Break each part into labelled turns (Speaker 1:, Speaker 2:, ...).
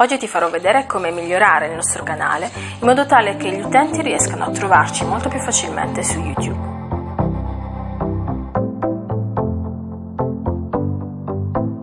Speaker 1: Oggi ti farò vedere come migliorare il nostro canale in modo tale che gli utenti riescano a trovarci molto più facilmente su YouTube.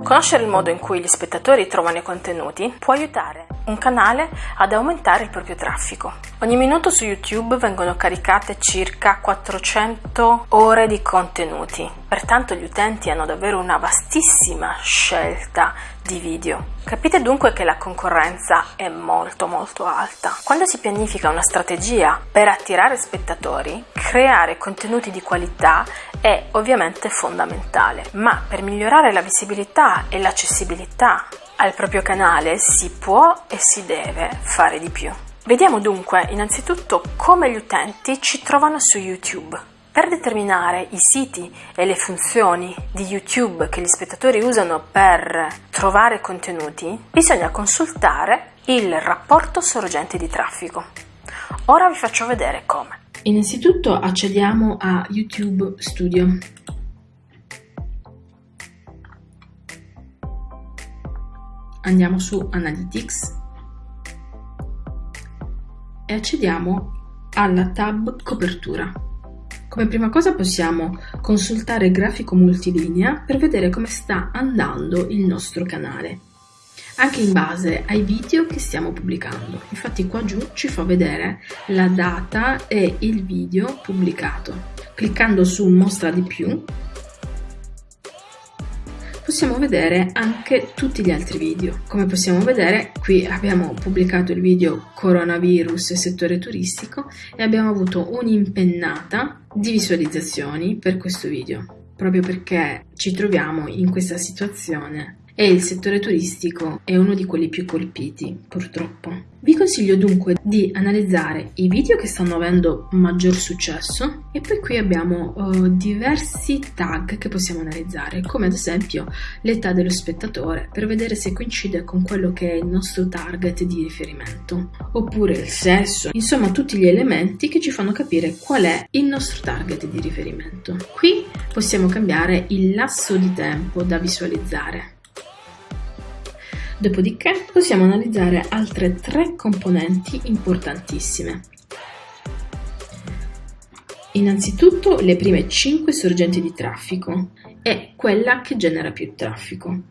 Speaker 1: Conoscere il modo in cui gli spettatori trovano i contenuti può aiutare un canale ad aumentare il proprio traffico. Ogni minuto su YouTube vengono caricate circa 400 ore di contenuti, pertanto gli utenti hanno davvero una vastissima scelta di video. Capite dunque che la concorrenza è molto molto alta. Quando si pianifica una strategia per attirare spettatori, creare contenuti di qualità è ovviamente fondamentale, ma per migliorare la visibilità e l'accessibilità al proprio canale si può e si deve fare di più. Vediamo dunque innanzitutto come gli utenti ci trovano su YouTube. Per determinare i siti e le funzioni di YouTube che gli spettatori usano per trovare contenuti, bisogna consultare il rapporto sorgente di traffico. Ora vi faccio vedere come. Innanzitutto accediamo a YouTube Studio. Andiamo su Analytics e accediamo alla tab Copertura. Come prima cosa possiamo consultare il grafico multilinea per vedere come sta andando il nostro canale, anche in base ai video che stiamo pubblicando. Infatti qua giù ci fa vedere la data e il video pubblicato. Cliccando su Mostra di più possiamo vedere anche tutti gli altri video. Come possiamo vedere, qui abbiamo pubblicato il video coronavirus settore turistico e abbiamo avuto un'impennata di visualizzazioni per questo video, proprio perché ci troviamo in questa situazione e il settore turistico è uno di quelli più colpiti, purtroppo. Vi consiglio dunque di analizzare i video che stanno avendo maggior successo e poi qui abbiamo uh, diversi tag che possiamo analizzare, come ad esempio l'età dello spettatore per vedere se coincide con quello che è il nostro target di riferimento, oppure il sesso, insomma tutti gli elementi che ci fanno capire qual è il nostro target di riferimento. Qui possiamo cambiare il lasso di tempo da visualizzare Dopodiché possiamo analizzare altre tre componenti importantissime. Innanzitutto le prime 5 sorgenti di traffico e quella che genera più traffico.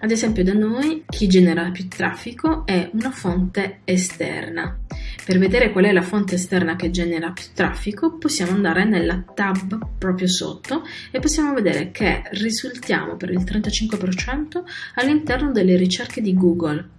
Speaker 1: Ad esempio da noi chi genera più traffico è una fonte esterna per vedere qual è la fonte esterna che genera più traffico possiamo andare nella tab proprio sotto e possiamo vedere che risultiamo per il 35% all'interno delle ricerche di Google.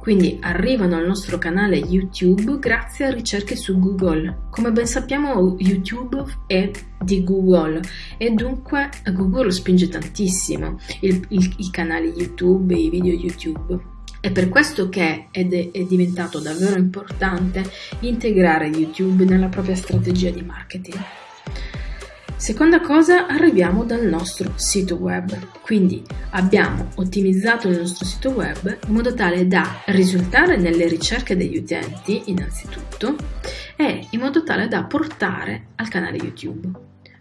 Speaker 1: Quindi arrivano al nostro canale YouTube grazie a ricerche su Google. Come ben sappiamo YouTube è di Google e dunque Google spinge tantissimo i canali YouTube e i video YouTube. È per questo che è, è diventato davvero importante integrare YouTube nella propria strategia di marketing. Seconda cosa, arriviamo dal nostro sito web. Quindi abbiamo ottimizzato il nostro sito web in modo tale da risultare nelle ricerche degli utenti, innanzitutto, e in modo tale da portare al canale YouTube.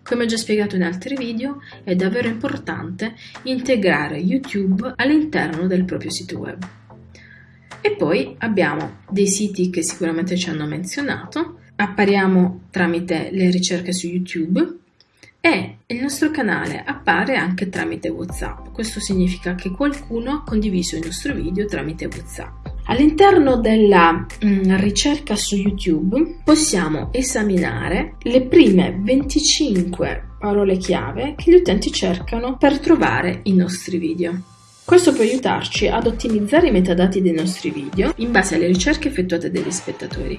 Speaker 1: Come ho già spiegato in altri video, è davvero importante integrare YouTube all'interno del proprio sito web. E poi abbiamo dei siti che sicuramente ci hanno menzionato, appariamo tramite le ricerche su YouTube e il nostro canale appare anche tramite WhatsApp. Questo significa che qualcuno ha condiviso il nostro video tramite WhatsApp. All'interno della mm, ricerca su YouTube possiamo esaminare le prime 25 parole chiave che gli utenti cercano per trovare i nostri video. Questo può aiutarci ad ottimizzare i metadati dei nostri video in base alle ricerche effettuate dagli spettatori.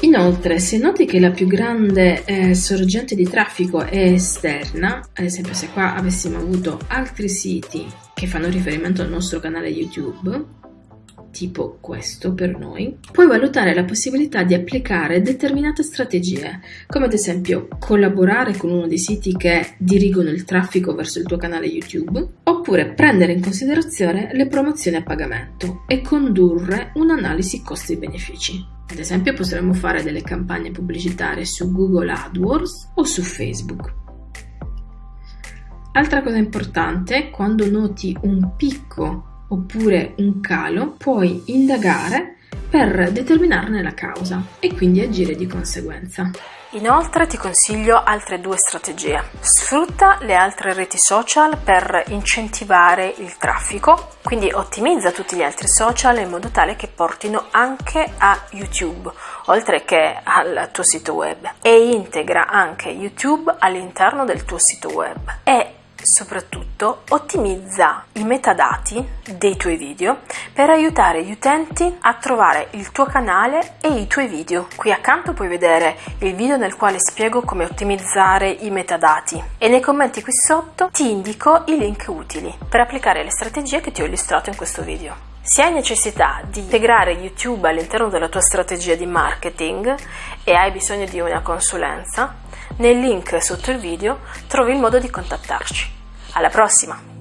Speaker 1: Inoltre, se noti che la più grande eh, sorgente di traffico è esterna, ad esempio se qua avessimo avuto altri siti che fanno riferimento al nostro canale YouTube, tipo questo per noi, puoi valutare la possibilità di applicare determinate strategie, come ad esempio collaborare con uno dei siti che dirigono il traffico verso il tuo canale YouTube, oppure prendere in considerazione le promozioni a pagamento e condurre un'analisi costi-benefici. Ad esempio potremmo fare delle campagne pubblicitarie su Google AdWords o su Facebook. Altra cosa importante, quando noti un picco oppure un calo, puoi indagare per determinarne la causa e quindi agire di conseguenza.
Speaker 2: Inoltre ti consiglio altre due strategie. Sfrutta le altre reti social per incentivare il traffico, quindi ottimizza tutti gli altri social in modo tale che portino anche a YouTube, oltre che al tuo sito web e integra anche YouTube all'interno del tuo sito web e soprattutto ottimizza i metadati dei tuoi video per aiutare gli utenti a trovare il tuo canale e i tuoi video. Qui accanto puoi vedere il video nel quale spiego come ottimizzare i metadati e nei commenti qui sotto ti indico i link utili per applicare le strategie che ti ho illustrato in questo video. Se hai necessità di integrare YouTube all'interno della tua strategia di marketing e hai bisogno di una consulenza, nel link sotto il video trovi il modo di contattarci. Alla prossima!